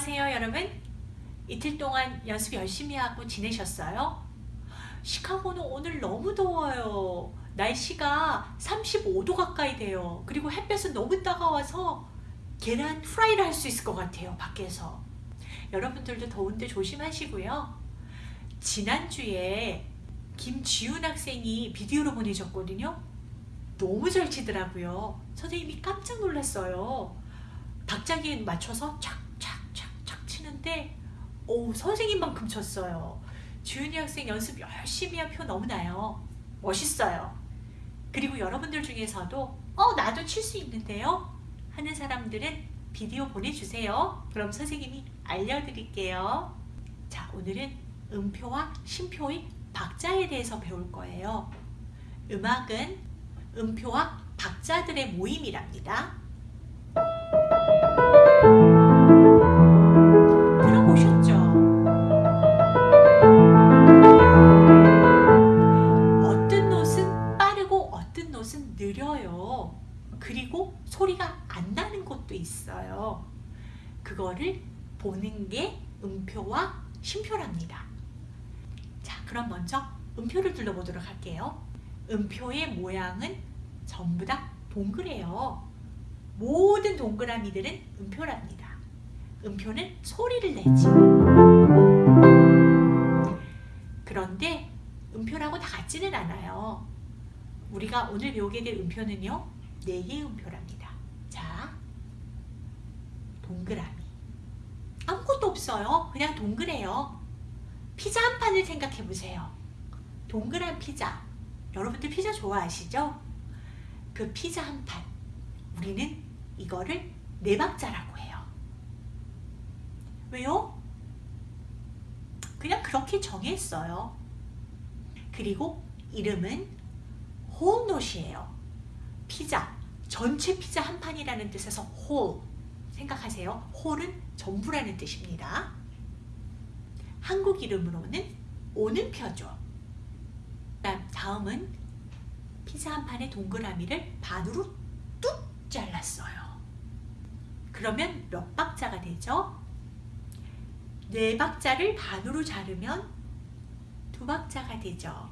안녕하세요 여러분. 이틀 동안 연습 열심히 하고 지내셨어요? 시카고는 오늘 너무 더워요. 날씨가 35도 가까이 돼요. 그리고 햇볕은 너무 따가워서 계란 프라이를 할 수 있을 것 같아요 밖에서. 여러분들도 더운데 조심하시고요. 지난주에 김지훈 학생이 비디오로 보내줬거든요. 너무 잘 치더라고요. 선생님이 깜짝 놀랐어요. 박자기에 맞춰서 착 치는데 오 선생님만큼 쳤어요. 주윤이 학생 연습 열심히 한 표 너무나요. 멋있어요. 그리고 여러분들 중에서도 어 나도 칠 수 있는데요 하는 사람들은 비디오 보내주세요. 그럼 선생님이 알려드릴게요. 자 오늘은 음표와 심표의 박자에 대해서 배울 거예요. 음악은 음표와 박자들의 모임이랍니다. 음표와 심표랍니다. 자, 그럼 먼저 음표를 둘러보도록 할게요. 음표의 모양은 전부 다 동그래요. 모든 동그라미들은 음표랍니다. 음표는 소리를 내지. 그런데 음표라고 다 같지는 않아요. 우리가 오늘 배우게 될 음표는요. 네 개의 음표랍니다. 자, 동그라미. 없어요. 그냥 동그래요. 피자 한 판을 생각해 보세요. 동그란 피자. 여러분들 피자 좋아하시죠? 그 피자 한 판. 우리는 이거를 네 박자라고 해요. 왜요? 그냥 그렇게 정했어요. 그리고 이름은 홀노시예요. 피자, 전체 피자 한 판이라는 뜻에서 홀 생각하세요. 홀은 전부라는 뜻입니다. 한국 이름으로는 오는 표죠. 다음은 피자 한 판의 동그라미를 반으로 뚝 잘랐어요. 그러면 몇 박자가 되죠? 네 박자를 반으로 자르면 두 박자가 되죠.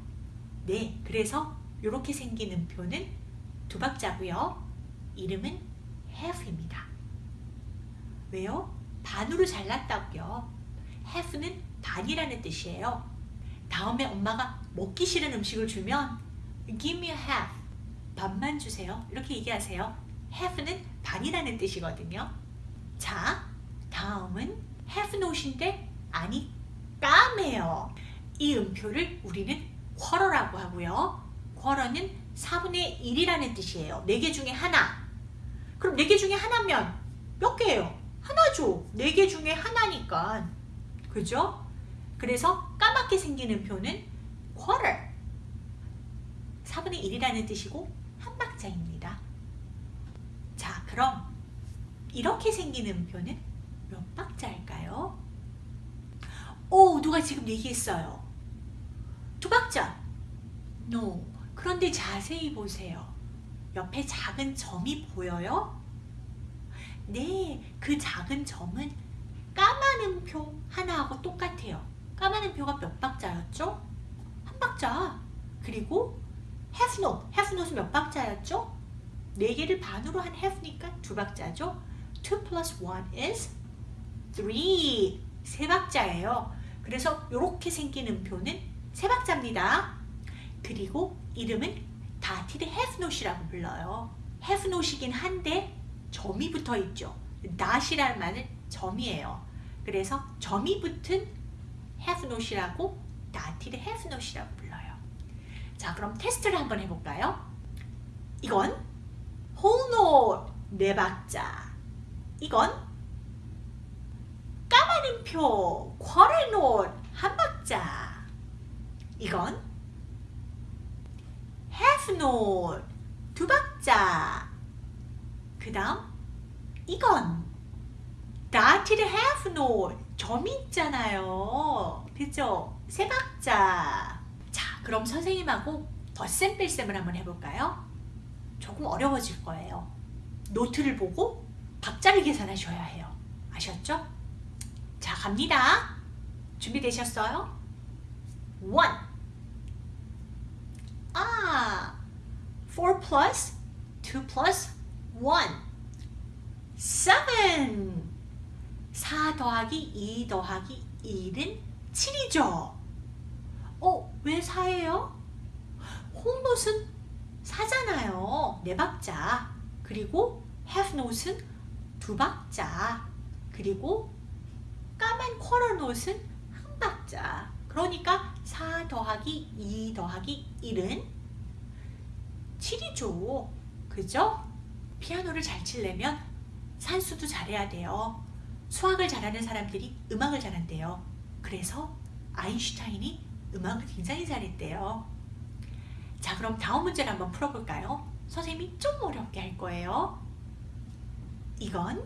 네, 그래서 이렇게 생긴 음표는 두 박자고요. 이름은 half입니다. 왜요? 반으로 잘랐다고요. half는 반이라는 뜻이에요. 다음에 엄마가 먹기 싫은 음식을 주면 give me a half 반만 주세요. 이렇게 얘기하세요. half는 반이라는 뜻이거든요. 자, 다음은 have not인데 아니 까매요. 이 음표를 우리는 quarter라고 하고요. quarter는 4분의 1이라는 뜻이에요. 4개 중에 하나. 그럼 4개 중에 하나면 몇 개예요? 하나죠. 4개 중에 하나니까. 그죠? 그래서 까맣게 생긴 음표는 quarter. 4분의 1이라는 뜻이고 한 박자입니다. 자, 그럼 이렇게 생긴 음표는 몇 박자일까요? 오, 누가 지금 얘기했어요. 두 박자. No. 그런데 자세히 보세요. 옆에 작은 점이 보여요? 네, 그 작은 점은 까만 음표 하나하고 똑같아요. 까만 음표가 몇 박자였죠? 한 박자. 그리고 half note은 몇 박자였죠? 4개를 반으로 한 half니까 두 박자죠? 2 plus 1 is 3. 세 박자예요. 그래서 이렇게 생긴 음표는 세 박자입니다. 그리고 이름은 다티드 note이라고 불러요. note이긴 한데 점이 붙어 있죠. not이라는 말은 점이에요. 그래서 점이 붙은 half note이라고 다티드 half note이라고 불러요. 자, 그럼 테스트를 한번 해볼까요? 이건 whole note 네 박자. 이건 까만 음표 quarter note 한 박자. 이건 half note 두 박자. 그 다음 이건 dotted half note 점이 있잖아요. 그죠? 세 박자. 자, 그럼 선생님하고 덧셈 뺄셈을 한번 해볼까요? 조금 어려워질 거예요. 노트를 보고 박자를 계산하셔야 해요. 아셨죠? 갑니다. 준비되셨어요? one. 아, four plus two plus one. seven. 4 더하기 2 더하기 1은 7이죠. 어, 왜 4예요? 홈롯은 4잖아요. 네 박자. 그리고 have not은 두 박자. 그리고 까만 쿼러 not은 한 박자. 그러니까 4 더하기 2 더하기 1은 7이죠. 그죠? 피아노를 잘 치려면 산수도 잘해야 돼요. 수학을 잘하는 사람들이 음악을 잘한대요. 그래서 아인슈타인이 음악을 굉장히 잘했대요. 자 그럼 다음 문제를 한번 풀어볼까요? 선생님이 좀 어렵게 할 거예요. 이건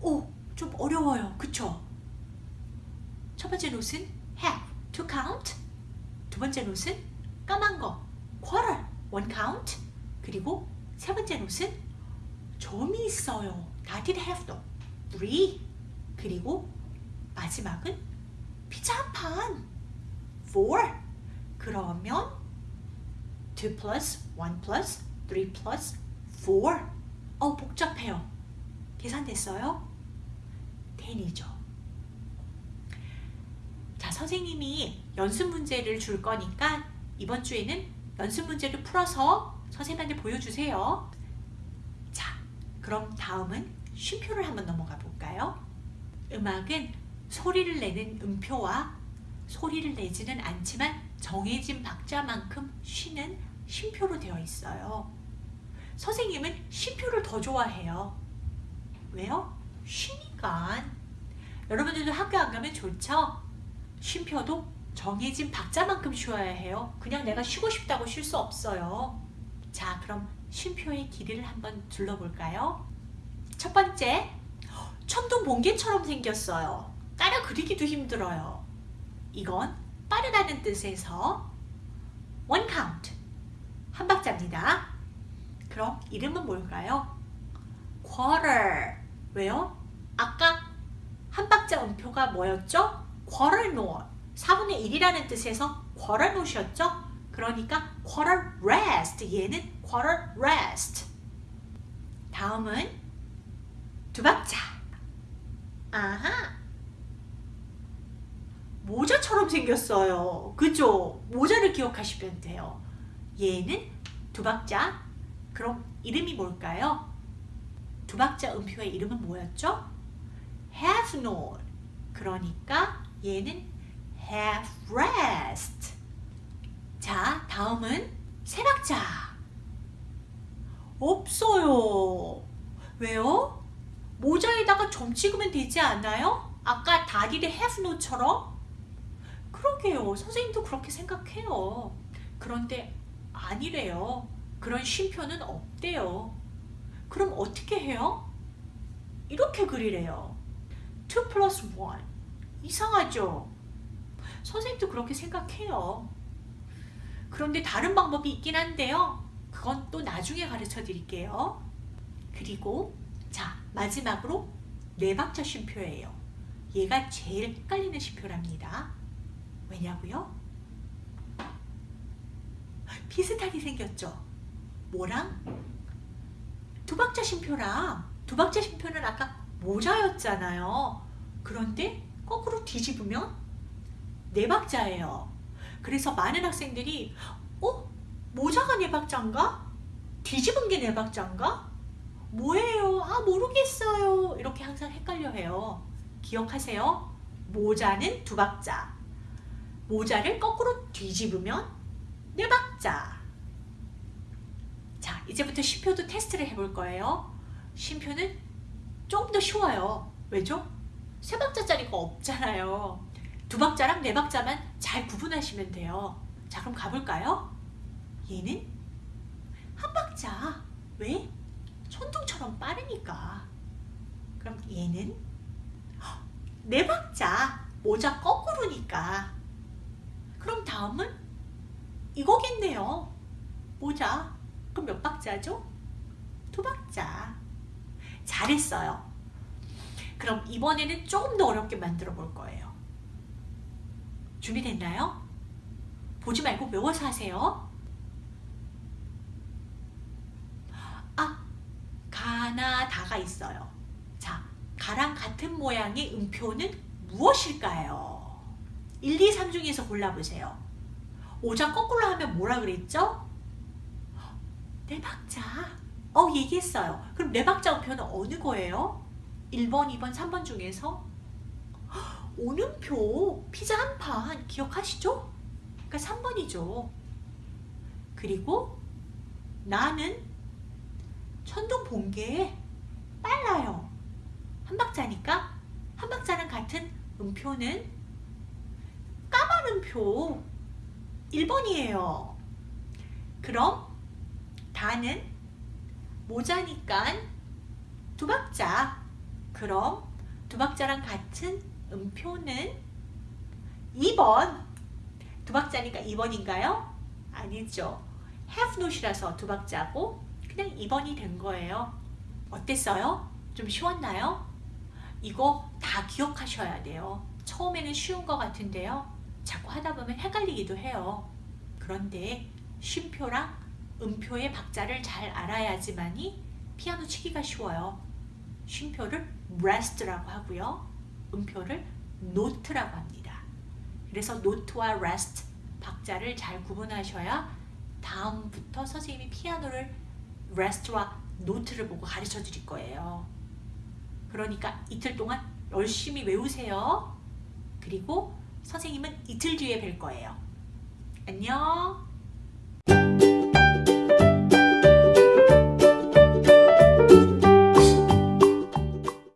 오, 좀 어려워요. 그쵸? 첫 번째 노트는 have, to count 두 번째 노트는 까만 거, quarter, one count 그리고 세 번째 노트는 점이 있어요. did have도 three. 그리고 마지막은 피자 한 판. Four. 그러면 2 plus 1 plus 3 plus 4 어 복잡해요. 계산됐어요? 10이죠. 자 선생님이 연습 문제를 줄 거니까 이번 주에는 연습 문제를 풀어서 선생님한테 보여주세요 자 그럼 다음은 쉼표를 한번 넘어가 볼까요? 음악은 소리를 내는 음표와 소리를 내지는 않지만 정해진 박자만큼 쉬는 쉼표로 되어 있어요. 선생님은 쉼표를 더 좋아해요. 왜요? 쉬니까. 여러분들도 학교 안 가면 좋죠? 쉼표도 정해진 박자만큼 쉬어야 해요. 그냥 내가 쉬고 싶다고 쉴 수 없어요. 자, 그럼 쉼표의 길이를 한번 둘러볼까요? 첫 번째, 천둥 번개처럼 생겼어요. 따라 그리기도 힘들어요. 이건 빠르다는 뜻에서 one count 한 박자입니다. 그럼 이름은 뭘까요? quarter 왜요? 아까 한 박자 음표가 뭐였죠? quarter note 4분의 1이라는 뜻에서 quarter note이었죠? 그러니까 quarter rest 얘는 quarter rest 다음은 두 박자 아하 모자처럼 생겼어요. 그죠? 모자를 기억하시면 돼요. 얘는 두 박자. 그럼 이름이 뭘까요? 두 박자 음표의 이름은 뭐였죠? have not. 그러니까 얘는 have rest. 자, 다음은 세 박자. 없어요. 왜요? 모자에다가 점 찍으면 되지 않아요? 아까 다리를 not처럼 그러게요. 선생님도 그렇게 생각해요. 그런데 아니래요. 그런 쉼표는 없대요. 그럼 어떻게 해요? 이렇게 그리래요. 2 플러스 1. 이상하죠? 선생님도 그렇게 생각해요. 그런데 다른 방법이 있긴 한데요. 그건 또 나중에 가르쳐 드릴게요. 그리고 자 마지막으로 네 박자 쉼표예요. 얘가 제일 헷갈리는 쉼표랍니다. 왜냐고요? 비슷하게 생겼죠? 뭐랑? 두박자 쉼표랑 두박자 쉼표는 아까 모자였잖아요. 그런데 거꾸로 뒤집으면 네 박자예요. 그래서 많은 학생들이 어? 모자가 네 박자인가? 뒤집은 게네 박자인가? 뭐예요? 아 모르겠어요. 이렇게 항상 헷갈려 해요. 기억하세요. 모자는 두 박자, 모자를 거꾸로 뒤집으면 네 박자. 자, 이제부터 쉼표도 테스트를 해볼 거예요. 쉼표는 좀더 쉬워요. 왜죠? 세 박자짜리가 없잖아요. 두 박자랑 네 박자만 잘 구분하시면 돼요. 자, 그럼 가볼까요? 얘는 한 박자. 왜? 천둥처럼 빠르니까. 그럼 얘는 네 박자. 모자 거꾸로니까. 그럼 다음은 이거겠네요. 모자. 그럼 몇 박자죠? 두 박자. 잘했어요. 그럼 이번에는 조금 더 어렵게 만들어 볼 거예요. 준비됐나요? 보지 말고 외워서 하세요. 아, 가나 다가 있어요. 자, 가랑 같은 모양의 음표는 무엇일까요? 1, 2, 3 중에서 골라보세요. 5장 거꾸로 하면 뭐라 그랬죠? 네 박자. 어, 얘기했어요. 그럼 네 박자 음표는 어느 거예요? 1번, 2번, 3번 중에서 오는표 피자 한 판 기억하시죠? 그러니까 3번이죠. 그리고 나는 천둥 번개에 빨라요. 한 박자니까 한 박자랑 같은 음표는 까만 음표 1번이에요. 그럼 다는 모자니까 두 박자. 그럼 두 박자랑 같은 음표는 2번. 두 박자니까 2번인가요? 아니죠. have not이라서 두 박자고 그냥 2번이 된 거예요. 어땠어요? 좀 쉬웠나요? 이거 다 기억하셔야 돼요. 처음에는 쉬운 것 같은데요. 자꾸 하다 보면 헷갈리기도 해요. 그런데 쉼표랑 음표의 박자를 잘 알아야지만이 피아노 치기가 쉬워요. 쉼표를 rest라고 하고요. 음표를 note라고 합니다. 그래서 note와 rest 박자를 잘 구분하셔야 다음부터 선생님이 피아노를 rest와 note를 보고 가르쳐 드릴 거예요. 그러니까 이틀 동안 열심히 외우세요. 그리고 선생님은 이틀 뒤에 뵐 거예요. 안녕.